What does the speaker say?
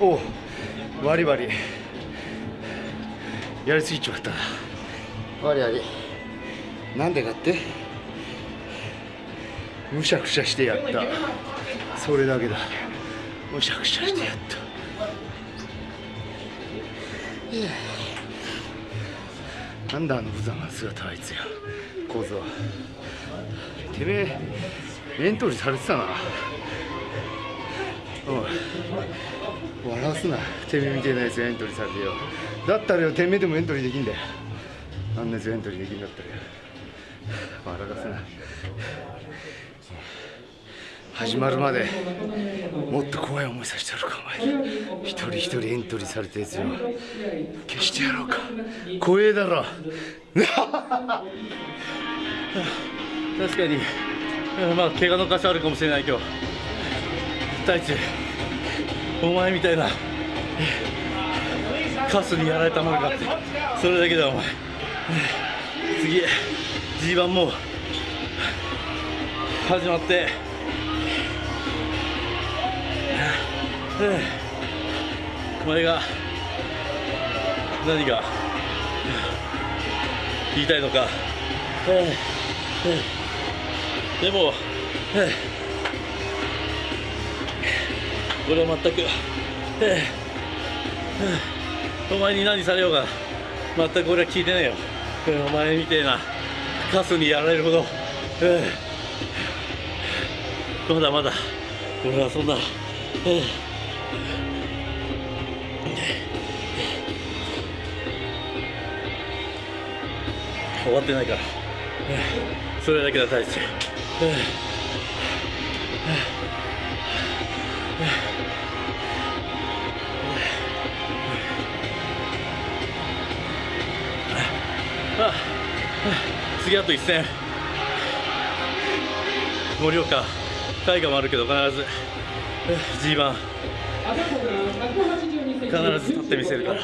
おバリバリ。やりすぎちまったな。バリバリ。なんでかって？むしゃくしゃしてやった。それだけだ。むしゃくしゃしてやった。なんだあの無残な姿あいつや構造てめえエントリーされてたな。おい笑わすな。てめえみたいなやつがエントリーされてよ。だったらよてめえでもエントリーできんだよ。あんなやつがエントリーできんだったらよ。笑かすな。始まるまでもっと怖い思いさせてやるかお前。一人一人エントリーされたやつよ。消してやろうか。怖えだろ。確かに。まあ怪我の箇所あるかもしれないけど。太一お前みたいな。カスにやられたものかってそれだけだお前。次 G1 も始まって。お前が何が言いたいのか。でも俺は全く。お前に何されようが全く俺は聞いてないよ。お前みたいなカスにやられるほど。まだまだ俺はそんな。終わってないから。それだけだ大地次あと一戦。盛岡。大河もあるけど必ず。G1 必ず立ってみせるから。